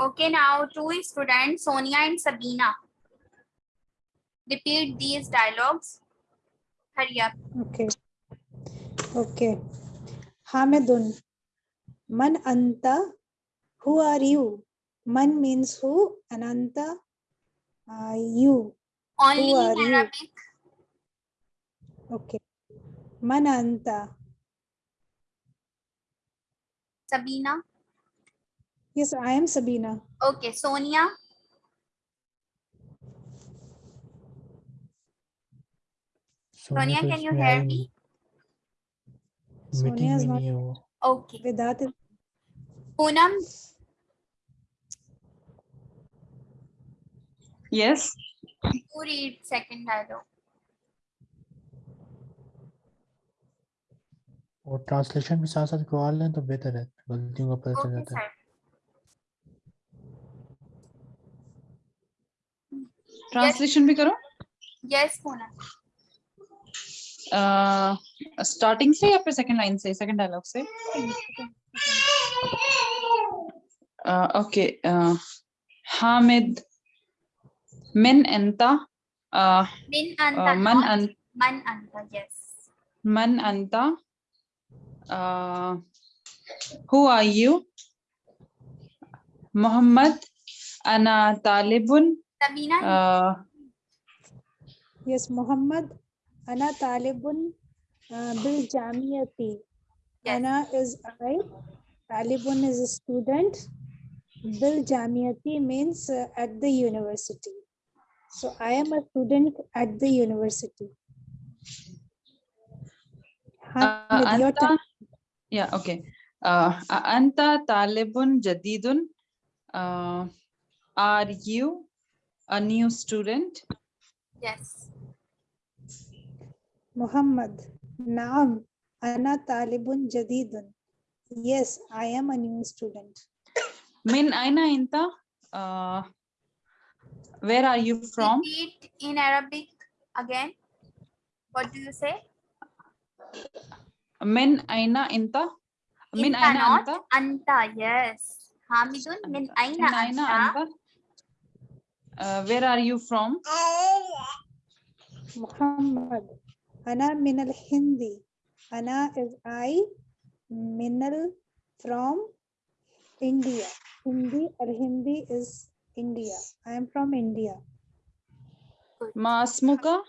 Okay, now two students, Sonia and Sabina. Repeat these dialogues. Hurry up. Okay. Okay. Hamidun. Man anta. Who are you? Man means who. Ananta. Uh, you. Only Who in are you? Okay. Mananta. Sabina. Yes, I am Sabina. Okay, Sonia. Sonia, can you hear me? Sonia is not. Okay. Vedat is. Poonam. Yes. Who read second dialogue? और translation भी साथ साथ करवा लें तो बेहतर है गलतियों का पता चल जाता है. ट्रांसलेशन भी करो Yes, Poonam. स्टार्टिंग से या फिर सेकंड लाइन से सेकंड डायलॉग से okay Hamid min anta uh, Min uh, anta. man not an uh, who are you muhammad ana talibun Sabina. uh, yes Muhammad. Ana talibun uh, bil jamiyati. Yes. Ana is I. Talibun is a student. Bil jamiyati means uh, at the university. So I am a student at the university. Hamid, your anta turn. Yeah okay uh, anta talibun jadidun uh, are you a new student Yes. Muhammad. Naam. Ana talibun jadidun. Yes, I am a new student. min aina inta uh, where are you from Repeat in Arabic again. What do you say? Min aina inta min Inta, aina not anta anta. Yes. Hamidun min aina min aina anta. anta uh, where are you from Muhammad. Ana minal Hindi. Ana is I. Minal from India. Hindi or Hindi is India. I am from India. ma asmuka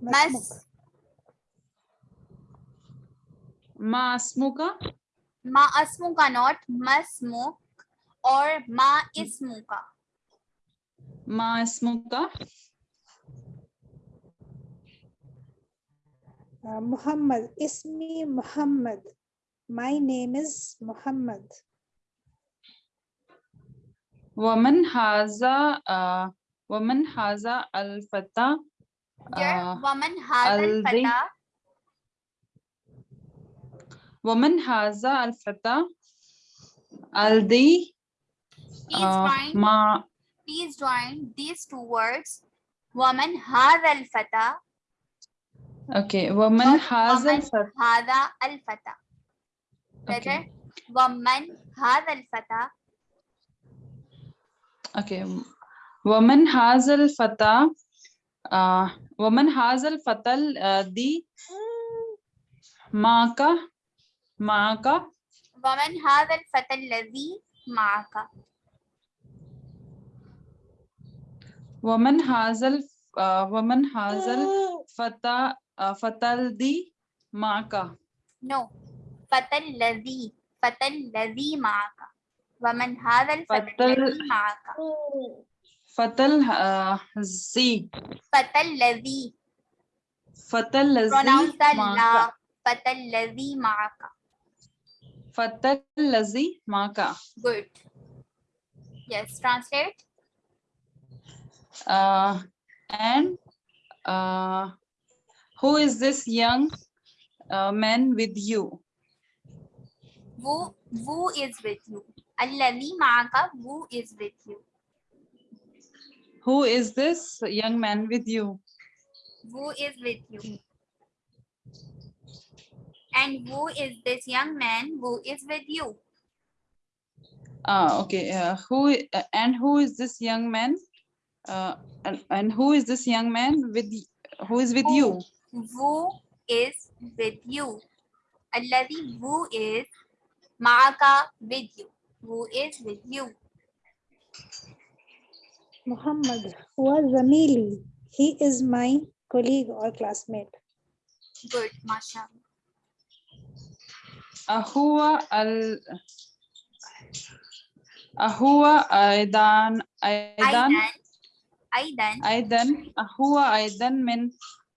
Mas. Ma asmuka Ma asmuka, not masmuk. Or ma ismuka. ma asmuka Uh, Muhammad. Ismi Muhammad. My name is Muhammad. woman haza uh, woman haza al fata uh, woman hadal woman haza al fata aldi Please uh, join. ma Please join these two words. Woman hadal fata. okay woman Not haza al woman. fata Hada al fata. Better. okay Woman hadal fata. okay woman haza al fata uh, woman haza al fatal uh, معك. ومن هذا الفتى الذي معك؟ ومن هذا آه، ومن هذا الفتى آه، فتى الذي معك. نو فتى الذي فتى الذي معك. ومن هذا الفتى الذي معك؟ آه، فتى الذي فتى الذي. فتى الذي معك. فتى الذي معك. Fatal Lazi Maka. Good. Yes, translate. Uh, and uh, who is this young uh, man with you? Who, who is with you? Allavi Maka, who is with you? Who is this young man with you? Who is with you? And who is this young man who is with you? Ah, okay. Uh, who uh, and who is this young man? Uh, and, and who is this young man with who is with who, you? Who is with you? Alladhi who is ma'aka with you? Who is with you? Muhammad huwa zamili. He is my colleague or classmate. Good, mashallah. أهو ال أهو أيضا أيضا أيضا أيضا أيضا أهو أيضا من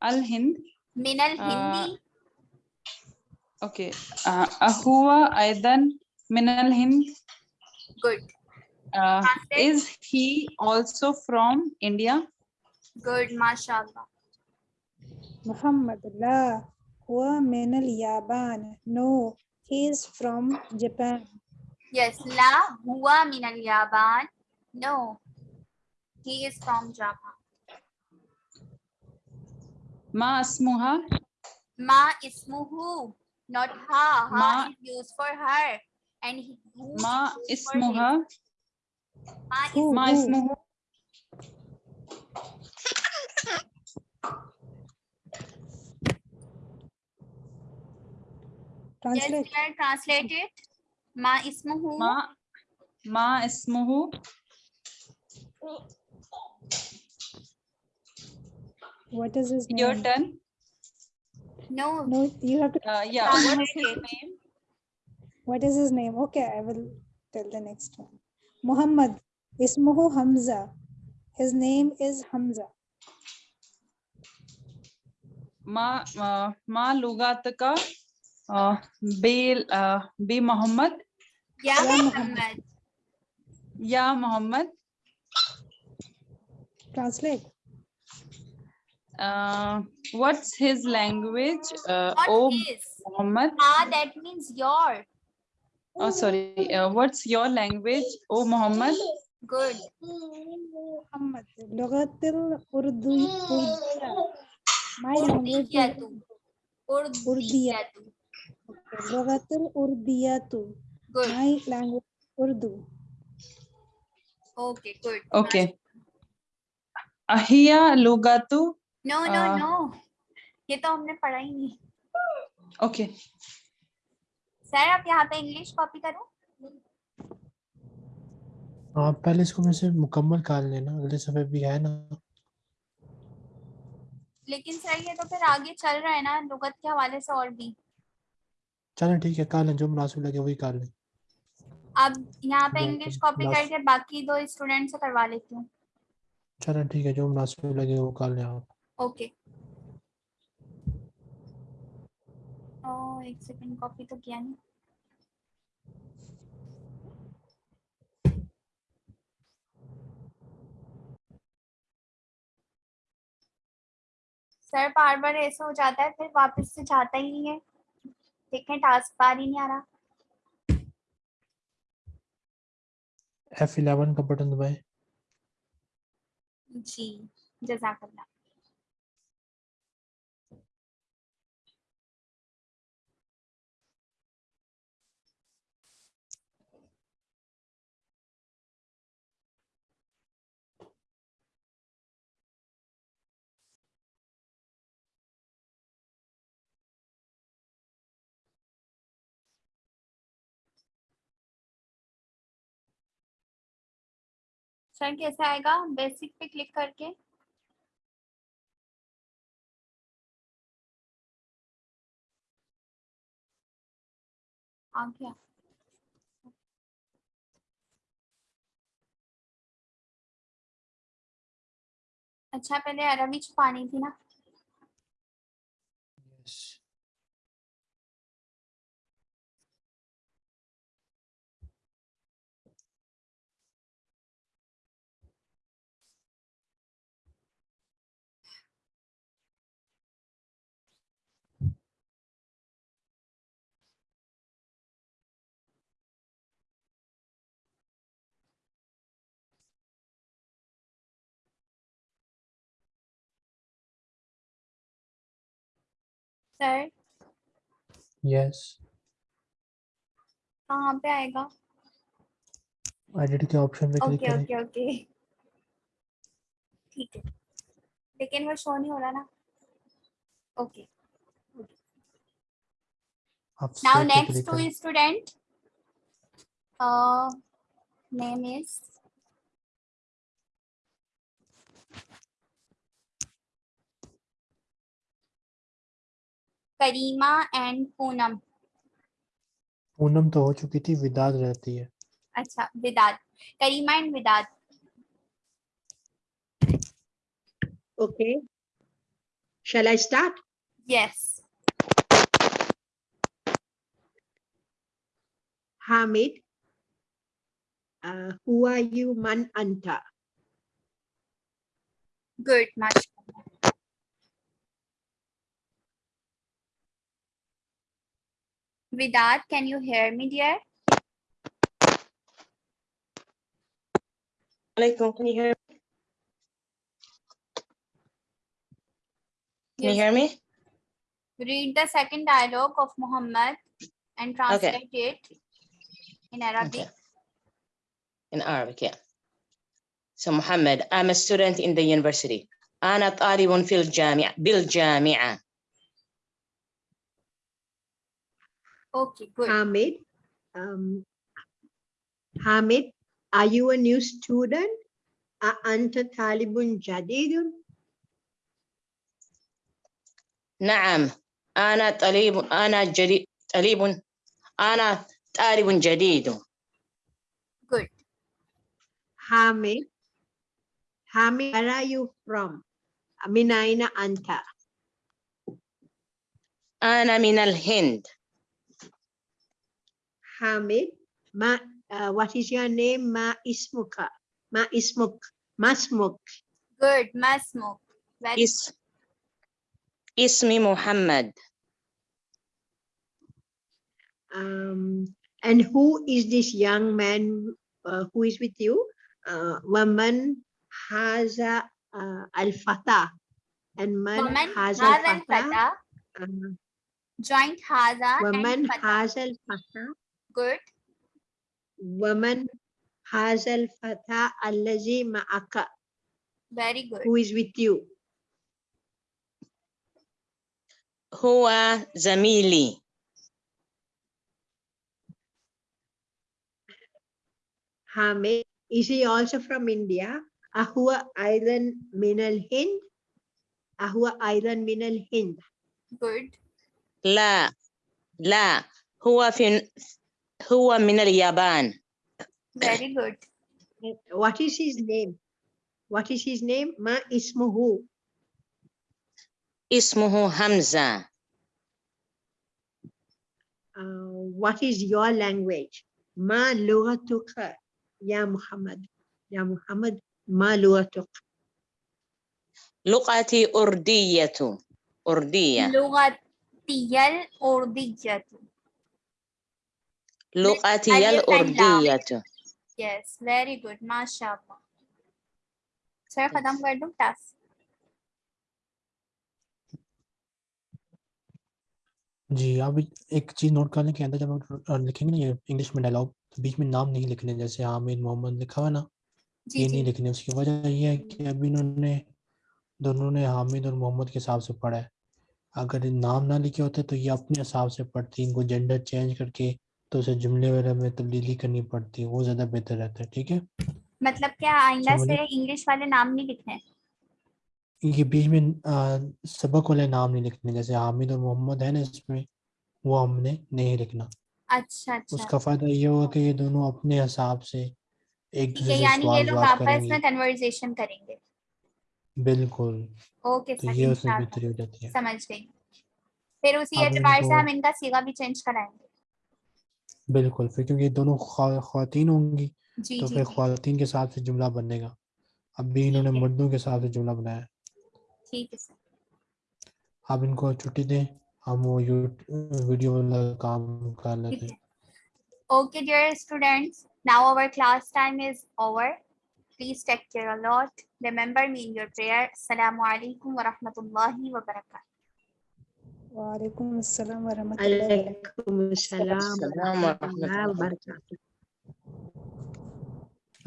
الهند من الهندي أوكي آه، أهو أيضا من الهند good Uh, Translate. is he also from India? good mashallah Muhammad la huwa min al-Yaban. No, he is from Japan. Yes, la hua min al Yaban. No, he is from Japan. Ma asmuha. Ma ismuhu, not ha. Ha ma, is used for her. And he, ma ismuha. Ma ismuhu. Ma ismuhu. Translate. Yes, translate it. Ma ismuhu. Ma, ma ismuhu. What is his name? Your turn. No. No, you have to. Uh, yeah. What is his name? What is his name? Okay, I will tell the next one. Muhammad. Ismuhu Hamza. His name is Hamza. Ma, ma, ma Lugatka. uh, B, uh, B Muhammad. Yeah, Muhammad. Yeah, Muhammad. Translate. Uh, what's his language? Uh, what oh, is? Muhammad. Ah, that means your. Oh, sorry. Uh, what's your language? Oh, Muhammad. Good. Muhammad. Urdu. My language. Urdu. Urdu. Okay. Urdiyatu. good. My language Urdu. okay good. Okay. अहिया लुगातु no no Uh, no. ये तो हमने पढ़ा ही नहीं. Okay okay. Sir आप यहाँ पे English copy करो. आप पहले इसको मेरे से मुकम्मल कर लेना अगले सफे भी है ना। लेकिन सर ये तो फिर आगे चल रहा है ना लुगत के हवाले से और भी। चलें ठीक है कर लें जो मुनासिब लगे वही कर लें। अब यहाँ पे इंग्लिश कॉपी करके बाकी दो स्टूडेंट से करवा लेती हूँ। चलें ठीक है जो मुनासिब लगे वो कर लें आप। ओके ओ एक सेकंड कॉपी तो किया नहीं। सर बार बार ऐसा हो जाता है फिर वापस से जाता ही नहीं है। देखें टास्क बार ही नहीं आ रहा। F11 का बटन दबाएँ। जी जजाकल्ला सर कैसे आएगा? बेसिक पे क्लिक करके। आ अच्छा पहले अरबी छुपानी थी ना? सर यस कहाँ पे आएगा एडिट के ऑप्शन पे क्लिक ओके करें ओके ओके ठीक है लेकिन वो शो नहीं हो रहा ना ओके आप now save पे next click Karima and Poonam. Poonam तो हो चुकी थी विदाद रहती है। अच्छा Widad. Karima and Widad. Okay shall I start yes Hamid who are you मन अंता good much Vidat can you hear me dear Alaikum, can you hear? Can you Yes. hear me? read the second dialogue of Muhammad and translate it in Arabic. Okay. In Arabic, yeah. So Muhammad, I'm a student in the university. أنا طالب في الجامعة بالجامعة. Okay, good. Hamid. Um, Hamid, are you a new student? A anta talibun jadidun? نعم أنا طالب أنا جديد طالب أنا طالب جديد. Good. Hamid. Hamid, where are you from? Min aina anta? أنا من الهند. Hamid. Ma, uh, what is your name? Ma Ismuka. Ma Ismuk. Masmuk. Good. Masmuk. Very is, Ismi Muhammad. Um, and who is this young man uh, who is with you? Uh, woman Haza uh, Al-Fatah. And man woman Haza Al-Fatah. Al uh, joint Haza Woman Haza Al-Fatah good. Woman has al fata Allazi Ma'aka. Very good. Who is with you? Huwa Zamili. Hamid, is he also from India? Ahua Island Minal Hind. Ahua Island Minal Hind. Good. La. La. Huwa fin هو من اليابان. Very good. What is his name? What is his name? Ma ismuhu. اسمه حمزة. Uh, what is your language? Ma lughatuka, ya Muhammad. Ya Muhammad, ma lughatuk. لغتي أردية أردية لغتي الأردية. لغتي ألف لام. الأردية Yes, very good. MashaAllah. Sir खत्म कर दूं task जी आप एक चीज note कर लें कि अंदर जब आप लिखेंगे ना ये इंग्लिश में डायलॉग तो बीच में नाम नहीं लिखने जैसे हामिद मोहम्मद लिखा हुआ ना जी ये जी नहीं लिखने उसकी वजह ये है कि अभी इन्होंने दोनों ने हामिद और मोहम्मद के हिसाब से पढ़ा है अगर ये नाम ना लिखे होते तो ये अपने हिसाब से पढ़ती इनको जेंडर चेंज करके तो उसे जुमले वगैरह में तब्दीली करनी पड़ती है वो ज़्यादा बेहतर रहता है ठीक है? मतलब क्या आइंदा से इंग्लिश वाले नाम नहीं लिखने ये बीच में आ, सबक वाले नाम नहीं लिखने जैसे हामिद और मोहम्मद है ना इसमें वो हमने नहीं लिखना। अच्छा अच्छा। उसका फ़ायदा ये होगा कि ये दोनों अपने हिसाब से एक दूसरे से यानी ये लोग आपस में कन्वर्सेशन करेंगे। बिल्कुल। ओके तो ये उसमें बेहतरी हो जाती है। समझ गई। फिर उसी एतबार से हम इनका सीगा भी चेंज कराएँगे। बिल्कुल फिर क्योंकि दोनों खातन होंगी तो फिर खातन के साथ से जुमला बनेगा। अब भी इन्होंने मर्दों के हिसाब से जुमला बनाया। ठीक है आप इनको छुट्टी दें हम वो वीडियो काम कर लेते हैं। Okay dear students now our class time is over please take care a lot remember me in your prayer अस्सलाम वालेकुम व रहमतुल्लाहि व बरकातहू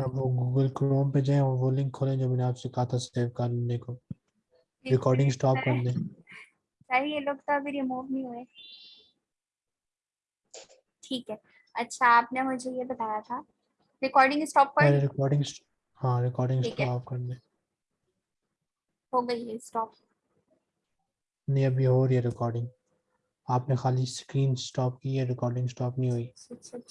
अब वो गूगल क्रोम पे जाएँ और वो लिंक खोलें जो मैंने आपसे कहा था सेव करने को। रिकॉर्डिंग स्टॉप कर दें। सर ये लोग तो अभी रिमूव नहीं हुए। ठीक है। अच्छा आपने मुझे ये बताया था। रिकॉर्डिंग स्टॉप कर रिकॉर्डिंग हाँ रिकॉर्डिंग। स्टॉप कर दें हो गई है स्टॉप नहीं अभी हो रही है रिकॉर्डिंग आपने खाली स्क्रीन स्टॉप की है रिकॉर्डिंग स्टॉप नहीं हुई।